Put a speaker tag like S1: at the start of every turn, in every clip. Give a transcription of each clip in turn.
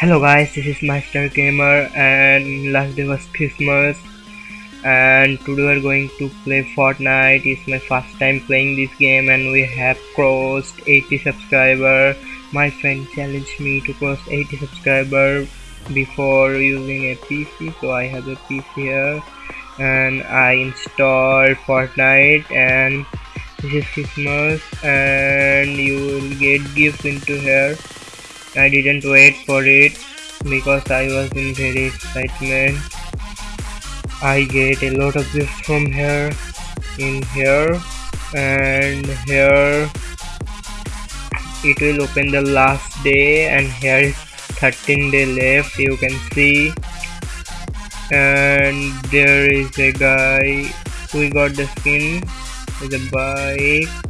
S1: Hello guys, this is Master Gamer and last day was Christmas and today we're going to play Fortnite. It's my first time playing this game and we have crossed 80 subscriber. My friend challenged me to cross 80 subscriber before using a PC so I have a PC here and I installed Fortnite and this is Christmas and you will get gifts into here I didn't wait for it because I was in very excitement. I get a lot of gifts from here in here and here. It will open the last day and here is 13 day left you can see. And there is a guy we got the skin with a bike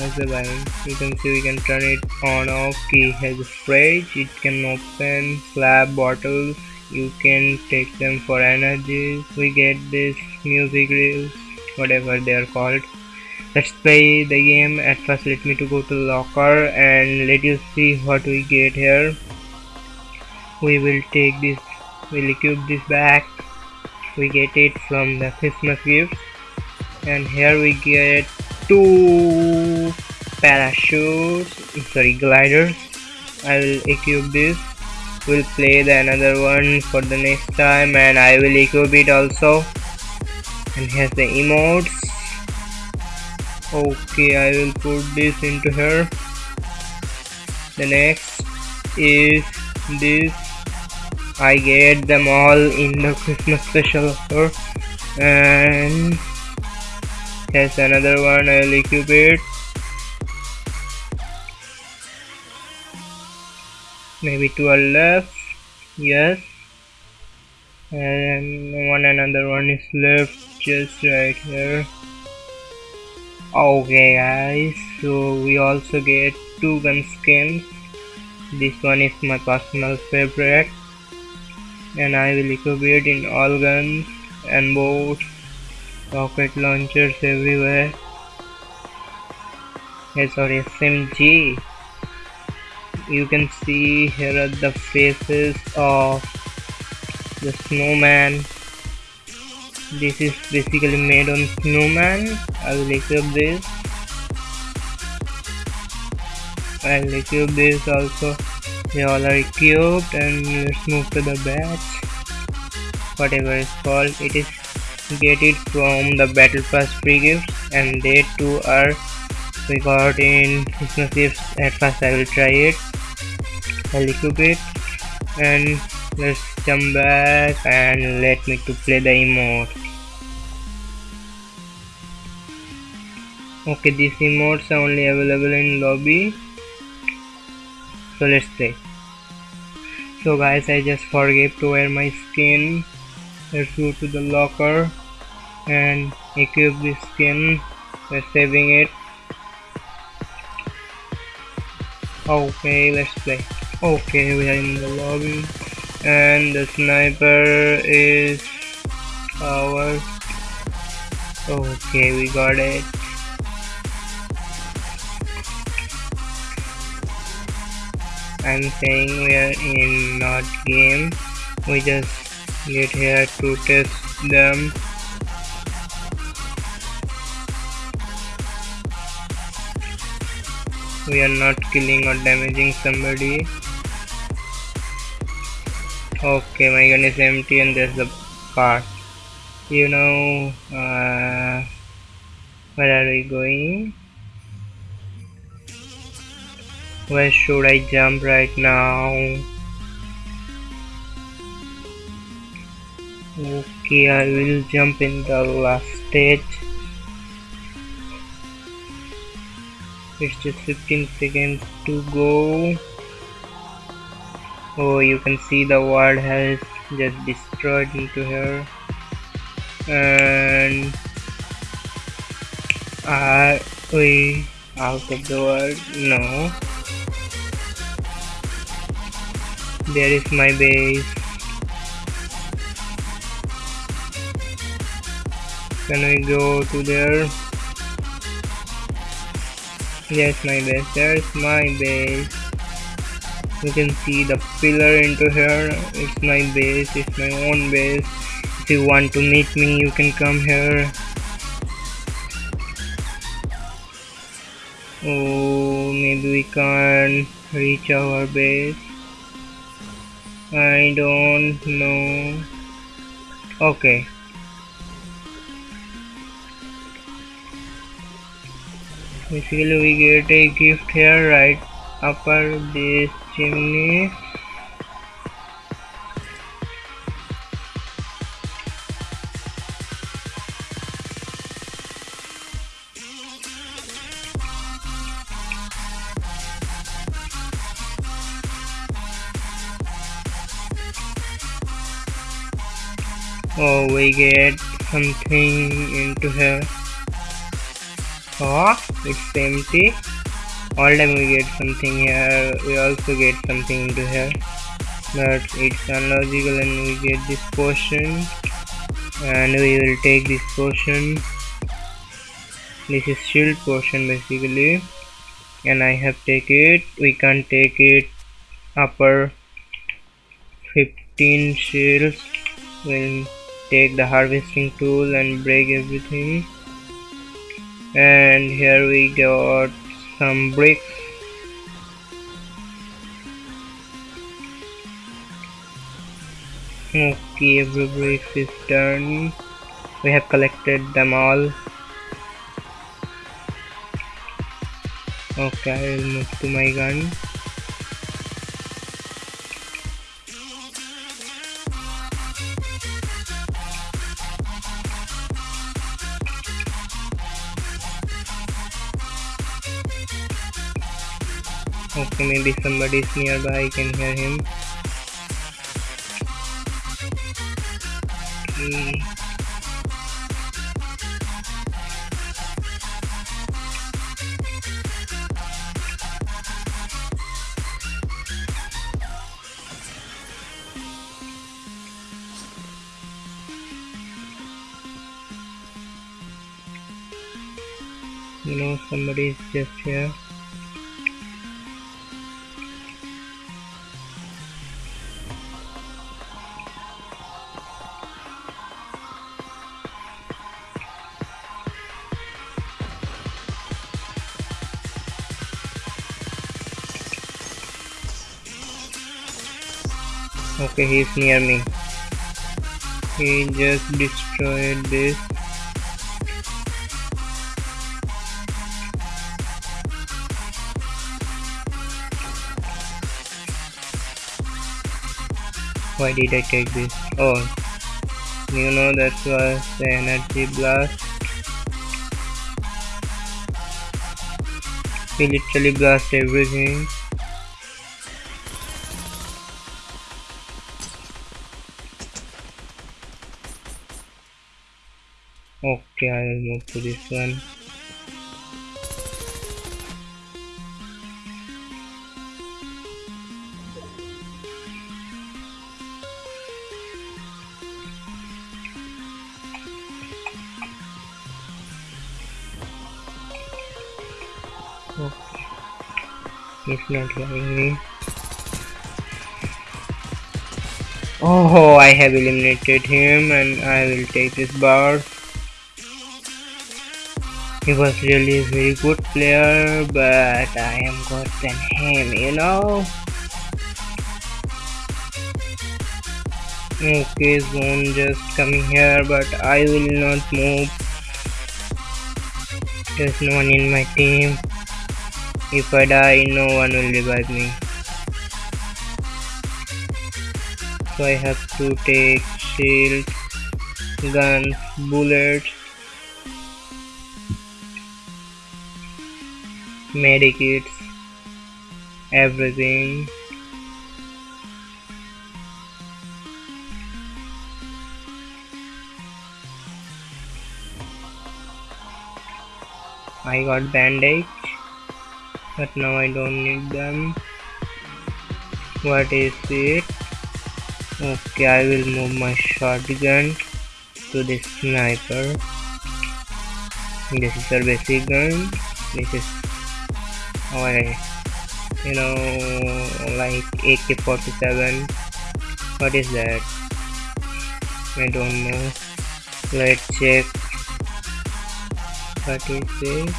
S1: has a line you can see we can turn it on off key has a fridge. It can open Slap bottles. You can take them for energy. We get this music reels whatever they are called. Let's play the game. At first let me to go to locker and let you see what we get here. We will take this we'll equip this back we get it from the christmas gift and here we get two parachutes sorry gliders. I will equip this. We'll play the another one for the next time and I will equip it also. And here's the emotes. Okay I will put this into here the next is this. I get them all in the Christmas special and Here's another one, I'll equip it. Maybe two are left. Yes. And one another one is left just right here. Okay guys, so we also get two gun skins. This one is my personal favorite. And I will equip it in all guns and boats rocket launchers everywhere hey sorry SMG you can see here are the faces of the snowman. This is basically made on snowman. I will equip this. I'll equip this also. They all are equipped and let's move to the batch. Whatever it's called it is get it from the battle pass free gifts and they too are we got in Christmas gifts at first. I will try it I'll equip it and let's jump back and let me to play the emote. Okay these emotes are only available in lobby. So let's play. So guys I just forget to wear my skin. Let's go to the locker and equip this skin. We're saving it. Okay let's play okay we are in the lobby. And the sniper is ours okay we got it. I'm saying we are in not game. We just get here to test them. We are not killing or damaging somebody okay my gun is empty and there's the part. You know uh, where are we going? Where should I jump right now? Okay I will jump in the last stage. It's just 15 seconds to go oh you can see the world has just destroyed into here and are we out of the world no there is my base Can we go to there? Yes, my base. There's my base. You can see the pillar into here. It's my base it's my own base. If you want to meet me you can come here. Oh maybe we can't reach our base. I don't know. Okay. Basically we get a gift here right? Upper this chimney oh we get something into here oh it's empty all time we get something here we also get something into here. But it's unlogical and we get this potion. And we will take this potion. This is shield potion basically. And I have take it. We can take it. Upper 15 shields. We'll take the harvesting tool and break everything. And here we got Um, some bricks okay every brick is done. We have collected them all. Okay I will move to my gun Okay, maybe somebody is nearby, I can hear him. Okay. You know, somebody is just here. Okay he's near me. He just destroyed this. Why did I take this? Oh you know that was the energy blast. He literally blast everything okay I will move to this one okay he's not hearing me oh I have eliminated him and I will take this bar he was really a very good player but I am good than him you know? Okay zone just coming here but I will not move. There's no one in my team. If I die no one will revive me. So I have to take shield guns bullets medikits everything. I got bandage but now I don't need them. What is it? Okay I will move my shotgun to the sniper. This is our basic gun. This is our you know like AK-47 what is that? I don't know. Let's check. What is this?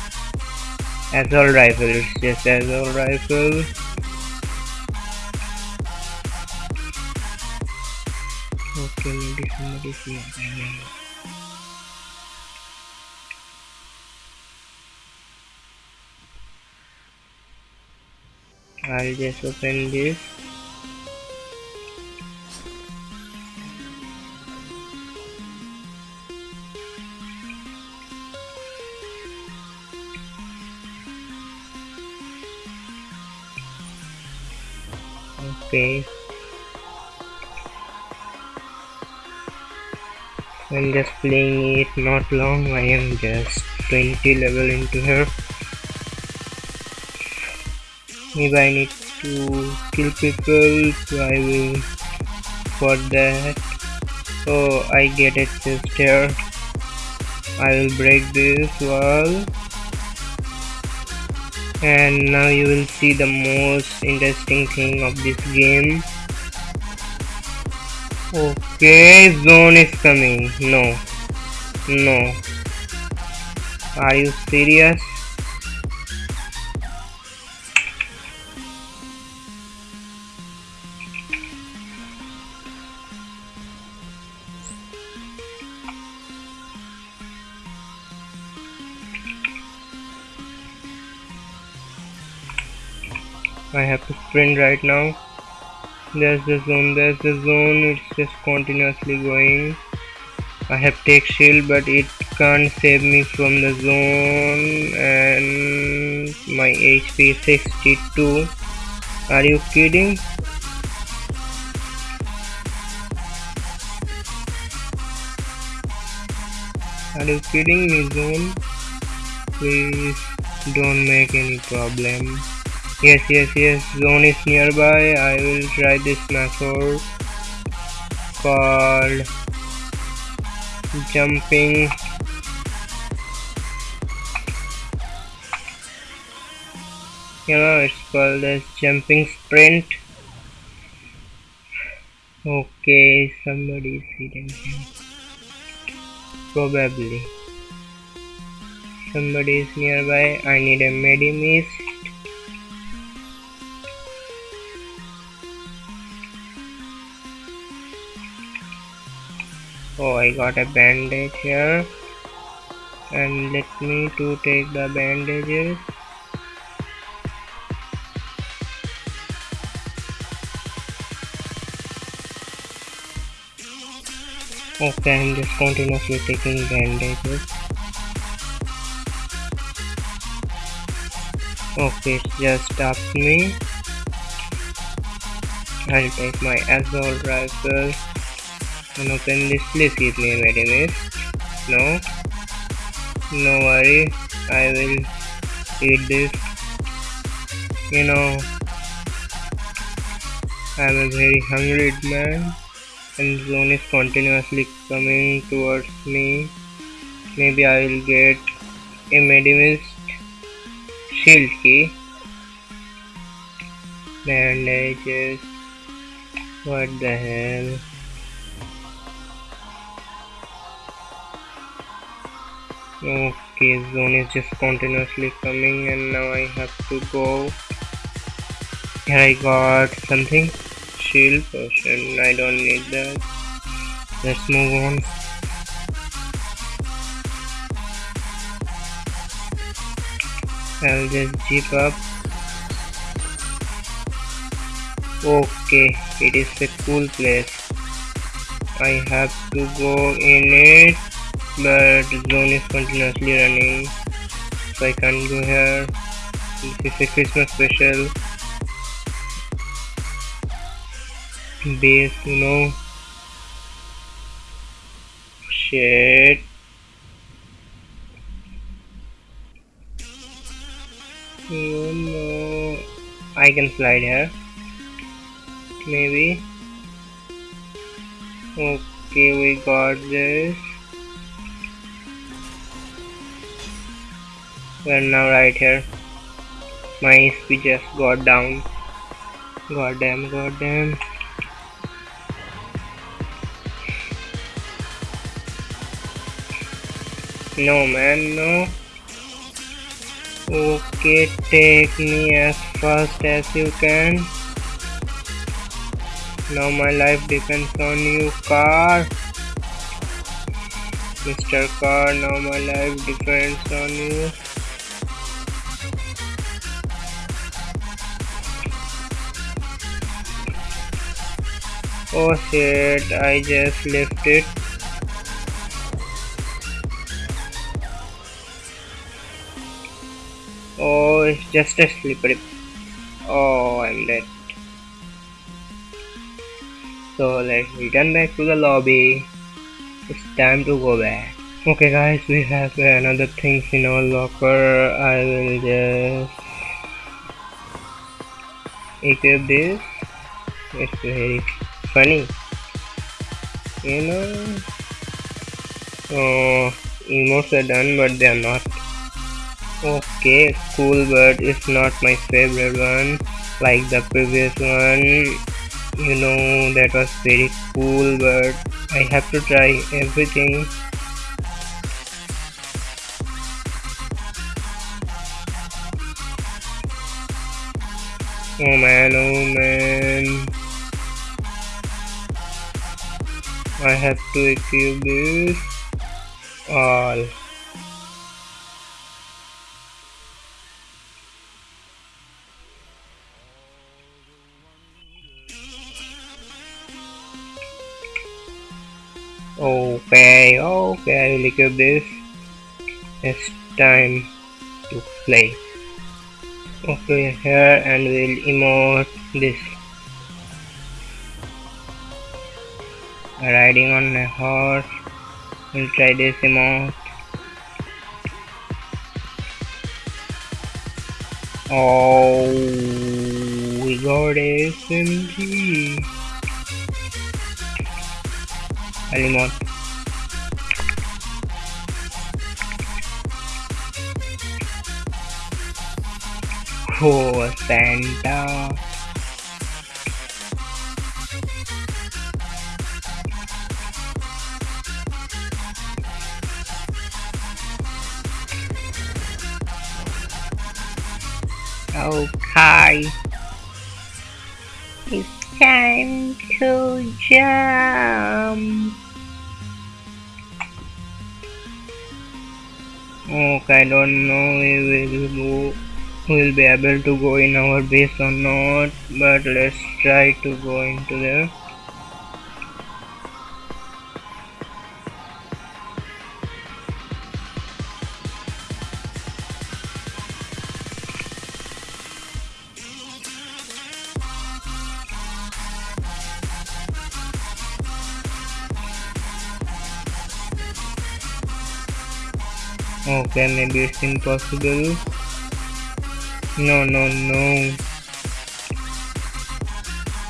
S1: Assault rifle. Just assault rifle. Okay maybe somebody's here I'll just open this okay. I'm just playing it not long. I am just 20 level into her maybe I need to kill people so I will for that. Oh I get it sister. I will break this wall. And now you will see the most interesting thing of this game. Okay zone is coming. No. No. Are you serious I have to sprint right now. There's the zone there's the zone. It's just continuously going. I have take shield but it can't save me from the zone. And my HP is 62 are you kidding? Are you kidding me zone? Please don't make any problem Yes, yes, yes, zone is nearby. I will try this method called jumping. You know, it's called as jumping sprint. Okay, somebody is hidden here. Probably. Somebody is nearby. I need a medimist. Oh I got a bandage here. And let me to take the bandages. Okay I'm just continuously taking bandages. Okay just up me. I'll take my assault rifle and open this please give me a medimist no. No worry. I will eat this. You know. I'm a very hungry man and zone is continuously coming towards me. Maybe I will get a medimist shield key. Bandages. What the hell okay zone is just continuously coming and now I have to go. Here I got something. Shield potion. I don't need that. Let's move on. I'll just jeep up. Okay it is a cool place. I have to go in it but zone is continuously running. So I can't go here. This is a Christmas special. Base you know. Shit. You know I can slide here. Maybe. Okay we got this we're now right here my speed just got down. Goddamn goddamn. No man no. Okay take me as fast as you can. Now my life depends on you car. Mr. Car now my life depends on you Oh shit, I just left it. Oh, it's just a slippery. Oh, I'm dead. So let's return back to the lobby. It's time to go back. Okay guys, we have another things in our locker. I will just equip this. It's very funny. You know. Oh, emotes are done, but they are not. Okay, cool, but it's not my favorite one. Like the previous one, you know that was very cool but I have to try everything oh man oh man I have to equip this all Okay, okay, I will equip this. It's time to play. Okay, here and we'll emote this. Riding on a horse. We'll try this emote. Oh, we got SMG. Alimot. Oh, Santa. Okay. It's time to jump. Okay, I don't know if we will go, will be able to go in our base or not, but let's try to go into there. Okay maybe it's impossible. No no no.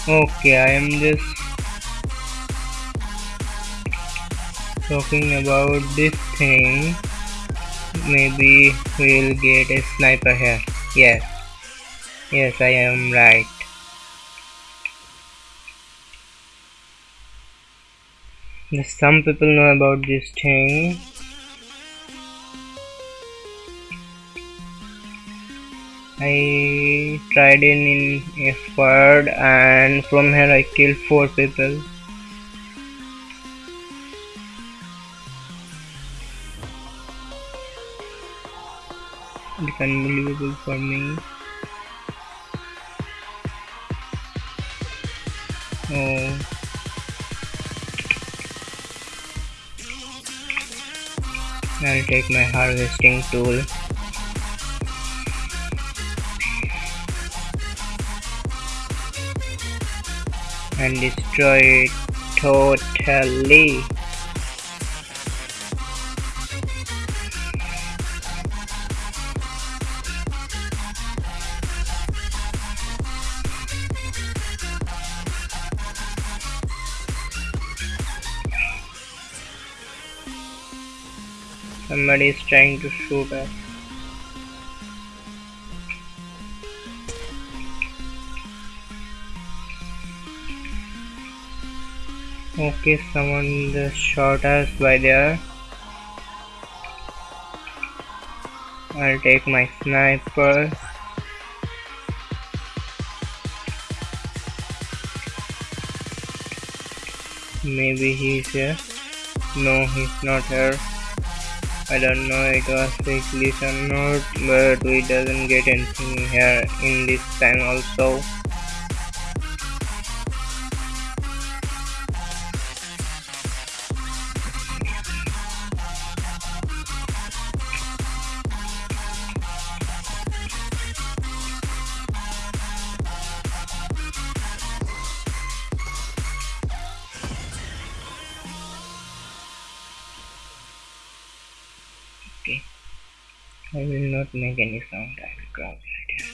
S1: Okay I am just talking about this thing. Maybe we'll get a sniper here. Yes. Yes I am right. Some people know about this thing I tried in in a and from here I killed four people. It's unbelievable for me. Oh. I'll take my harvesting tool. And destroy it totally. Somebody is trying to shoot us. Okay, someone just shot us by there. I'll take my sniper. Maybe he's here. No, he's not here. I don't know it was fake or not, but we doesn't get anything here in this time also. Make any sound. Right here.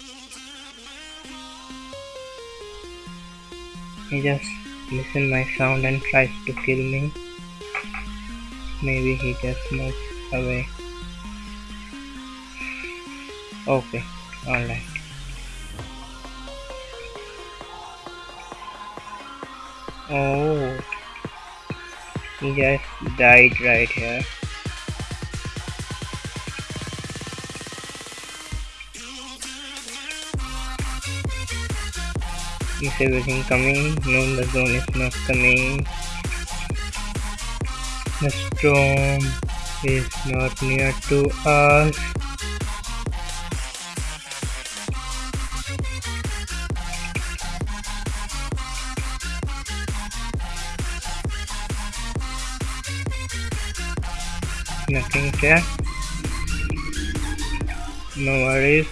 S1: He just listen my sound and tries to kill me. Maybe he just moves away. Okay, alright. Oh, he just died right here. Is everything coming? No, the zone is not coming. The storm is not near to us. Nothing here. No worries.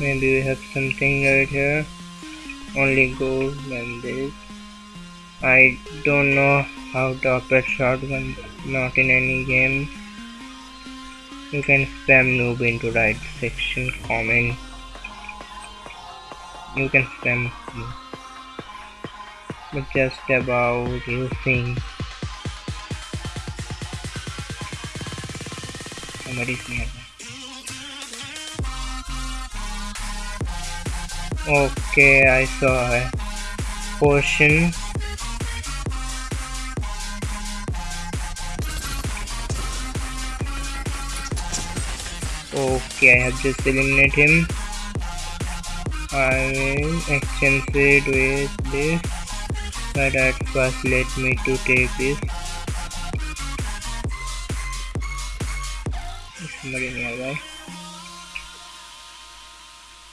S1: Maybe we have something right here only gold this. I don't know how to operate shotgun, not in any game. You can spam noob into right section comment. You can spam noob. But just about using somebody's nearby. Okay, I saw a potion. Okay, I have just eliminated him. I will exchange it with this, but at first let me to take this. Is somebody nearby?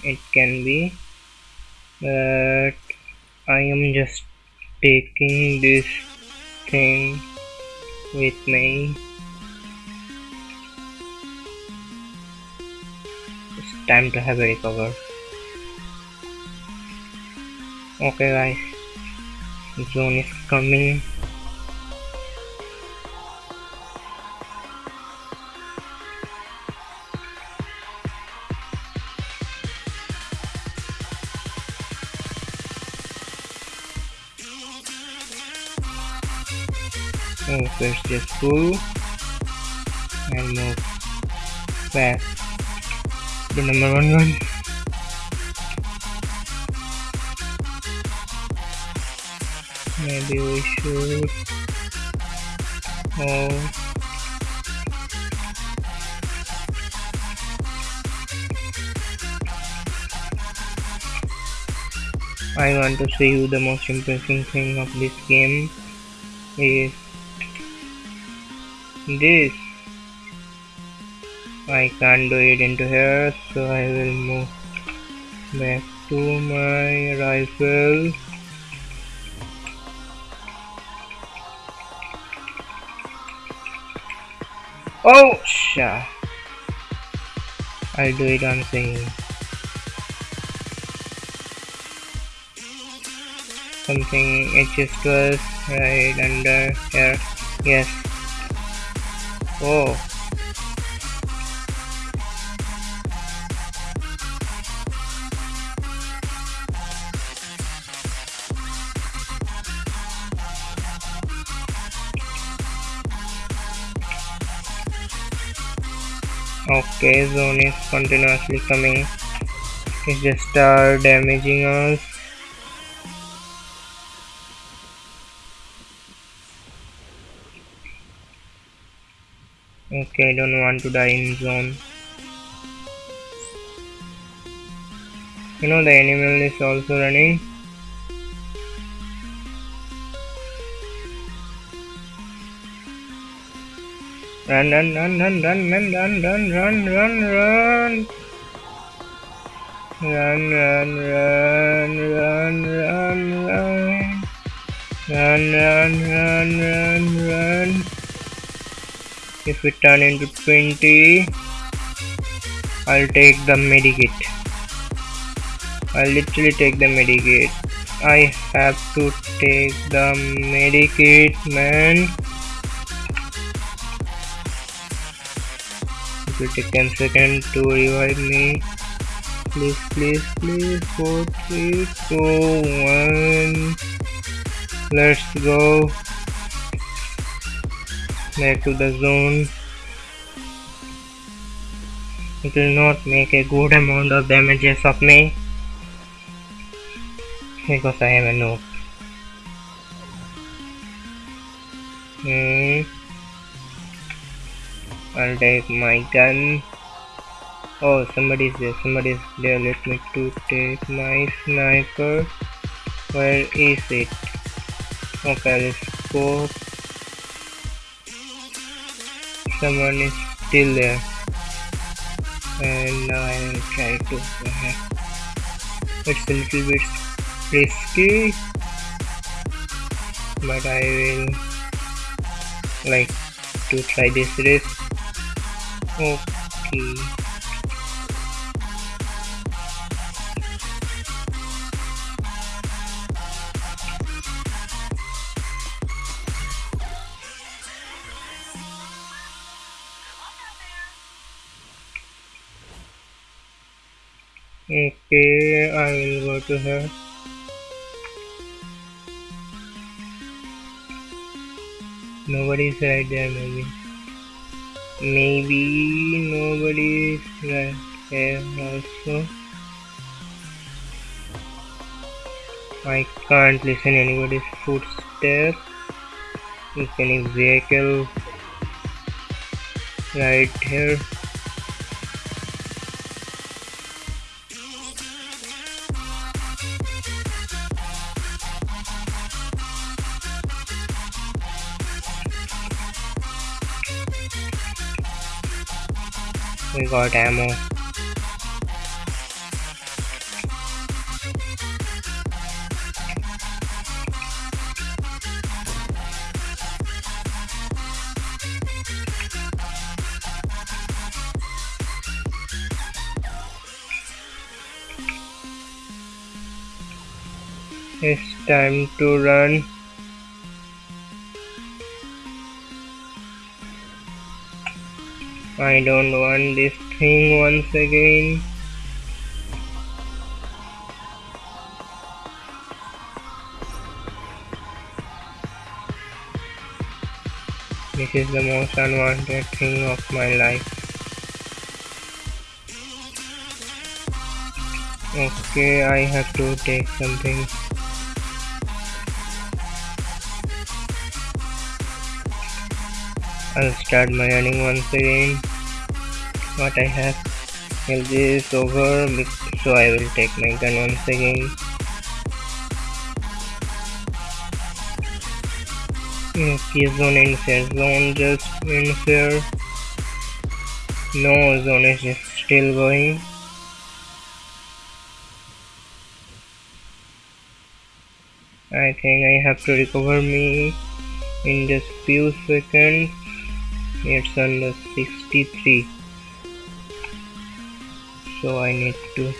S1: It can be but I am just taking this thing with me. It's time to have a recover. Okay guys. Zone is coming first just pull and move back the number one one. Maybe we should oh I want to show you the most impressive thing of this game is this. I can't do it into here so I will move back to my rifle. Oh sha. I'll do it on singing something HS12 right under here. Yes okay zone is continuously coming. It's just start damaging us Okay, I don't want to die in zone. You know the animal is also running. Run, run, run, run, run, run, run, run, run, run, run. Run, run, run, run, run, run. Run, run, run, run, run. If we turn into 20, I'll take the medikit. I'll literally take the medikit. I have to take the medikit, man. It will take 10 seconds to revive me. Please, please, please. 4, 3, 2, 1. Let's go. Back to the zone. It will not make a good amount of damages of me. Because I am a noob. Hmm. I'll take my gun. Oh, somebody's there. Somebody's there. Let me to take my sniper. Where is it? Okay, let's go. Someone is still there. And now I will try to. Uh, it's a little bit risky, but I will like to try this risk. Okay. Okay, I will go to her. Nobody's right there, maybe. Maybe nobody's right there also. I can't listen anybody's footsteps. If any vehicle right here. Got ammo. It's time to run. I don't want this thing once again. This is the most unwanted thing of my life. Okay, I have to take something. I'll start my running once again. What I have is this over, so I will take my gun once again. Okay, zone ends here. Zone just ends here. No, zone is still going. I think I have to recover me in just few seconds it's under 63 so I need to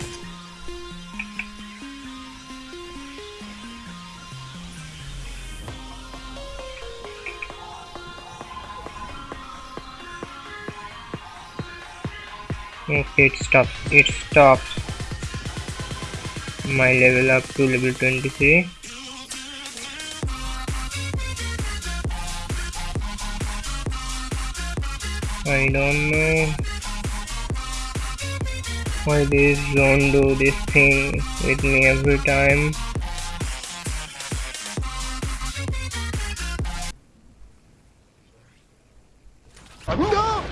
S1: okay it stops. It stops. My level up to level 23 I don't know why this zone do this thing with me every time no!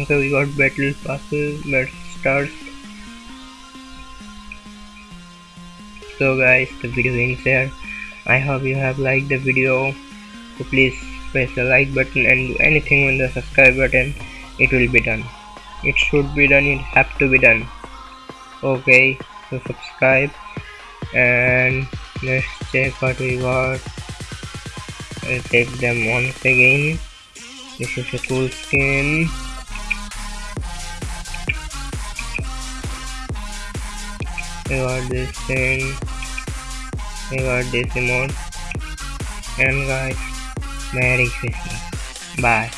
S1: Okay, we got battle passes, battle stars So guys, the video ends here. I hope you have liked the video. So please press the like button and do anything on the subscribe button. It will be done. It should be done. It have to be done. Okay, so subscribe and let's check what we got. I'll take them once again. This is a cool skin. I got this thing. I got this emote. And guys, Merry Christmas. Bye.